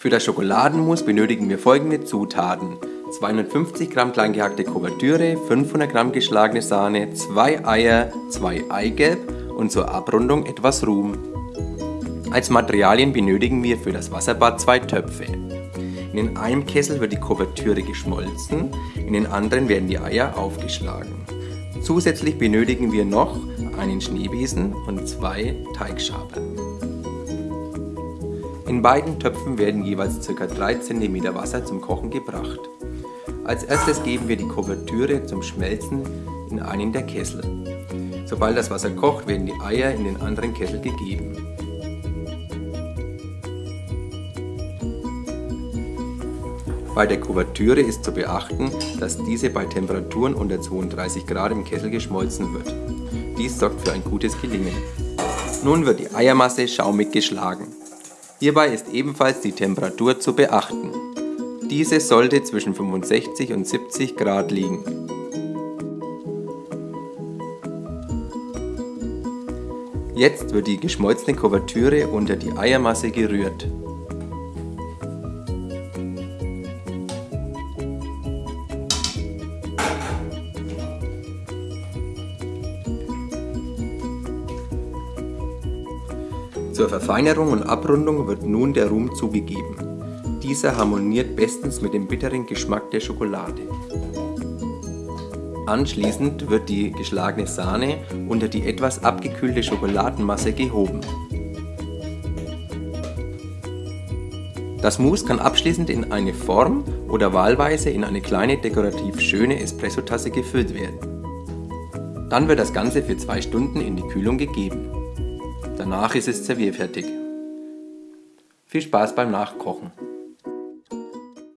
Für das Schokoladenmus benötigen wir folgende Zutaten. 250 Gramm klein gehackte Kuvertüre, 500 Gramm geschlagene Sahne, 2 Eier, 2 Eigelb und zur Abrundung etwas Ruhm. Als Materialien benötigen wir für das Wasserbad zwei Töpfe. In einem Kessel wird die Kuvertüre geschmolzen, in den anderen werden die Eier aufgeschlagen. Zusätzlich benötigen wir noch einen Schneebesen und zwei Teigschaber. In beiden Töpfen werden jeweils ca. 3 cm Wasser zum Kochen gebracht. Als erstes geben wir die Kuvertüre zum Schmelzen in einen der Kessel. Sobald das Wasser kocht, werden die Eier in den anderen Kessel gegeben. Bei der Kuvertüre ist zu beachten, dass diese bei Temperaturen unter 32 Grad im Kessel geschmolzen wird. Dies sorgt für ein gutes Gelingen. Nun wird die Eiermasse schaumig geschlagen. Hierbei ist ebenfalls die Temperatur zu beachten. Diese sollte zwischen 65 und 70 Grad liegen. Jetzt wird die geschmolzene Kuvertüre unter die Eiermasse gerührt. Zur Verfeinerung und Abrundung wird nun der Rum zugegeben. Dieser harmoniert bestens mit dem bitteren Geschmack der Schokolade. Anschließend wird die geschlagene Sahne unter die etwas abgekühlte Schokoladenmasse gehoben. Das Mousse kann abschließend in eine Form oder wahlweise in eine kleine dekorativ schöne Espressotasse gefüllt werden. Dann wird das Ganze für zwei Stunden in die Kühlung gegeben. Danach ist es servierfertig. Viel Spaß beim Nachkochen!